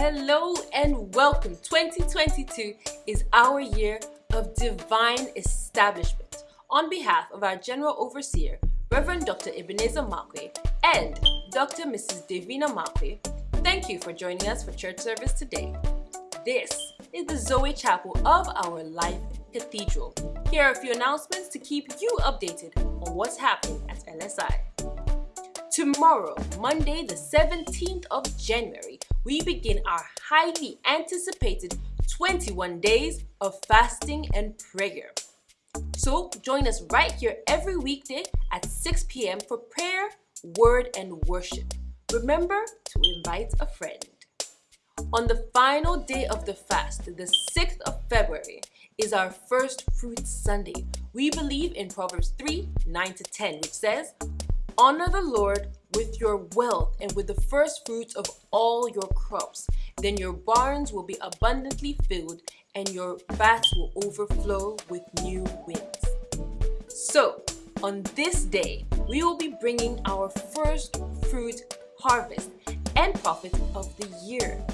Hello and welcome. 2022 is our year of divine establishment. On behalf of our General Overseer, Reverend Dr. Ebenezer Markwei and Dr. Mrs. Davina Markwei, thank you for joining us for church service today. This is the Zoe Chapel of our Life Cathedral. Here are a few announcements to keep you updated on what's happening at LSI. Tomorrow, Monday the 17th of January, we begin our highly anticipated 21 days of fasting and prayer. So join us right here every weekday at 6 p.m. for prayer, word, and worship. Remember to invite a friend. On the final day of the fast, the 6th of February, is our first fruit Sunday. We believe in Proverbs 3 9 to 10, which says, Honor the Lord with your wealth and with the first fruits of all your crops. Then your barns will be abundantly filled and your vats will overflow with new wins. So, on this day, we will be bringing our first fruit harvest and profit of the year.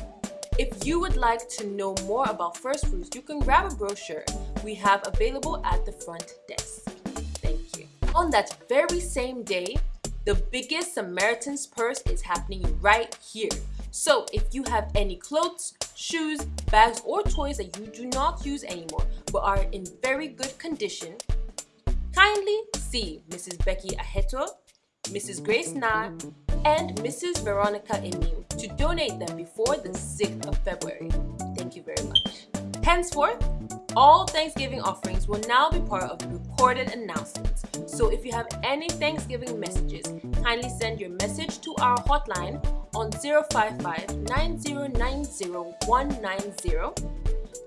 If you would like to know more about first fruits, you can grab a brochure we have available at the front desk. Thank you. On that very same day, the biggest Samaritan's Purse is happening right here. So if you have any clothes, shoes, bags, or toys that you do not use anymore but are in very good condition, kindly see Mrs. Becky Aheto, Mrs. Grace Na, and Mrs. Veronica Emil to donate them before the 6th of February. Thank you very much. Henceforth, all Thanksgiving offerings will now be part of recorded announcements. So if you have any Thanksgiving messages, kindly send your message to our hotline on 055-9090-190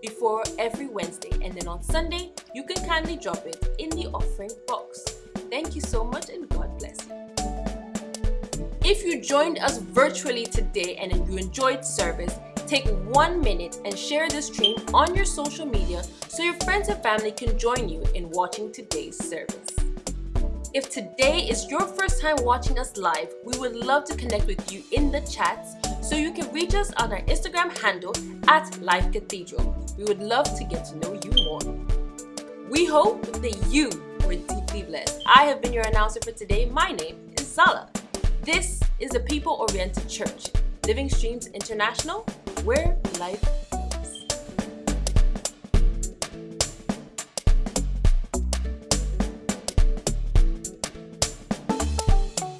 before every Wednesday. And then on Sunday, you can kindly drop it in the offering box. Thank you so much and God bless you. If you joined us virtually today and you enjoyed service, Take one minute and share this stream on your social media so your friends and family can join you in watching today's service. If today is your first time watching us live, we would love to connect with you in the chats so you can reach us on our Instagram handle at Life Cathedral. We would love to get to know you more. We hope that you were deeply blessed. I have been your announcer for today. My name is Zala. This is a people-oriented church, Living Streams International, where life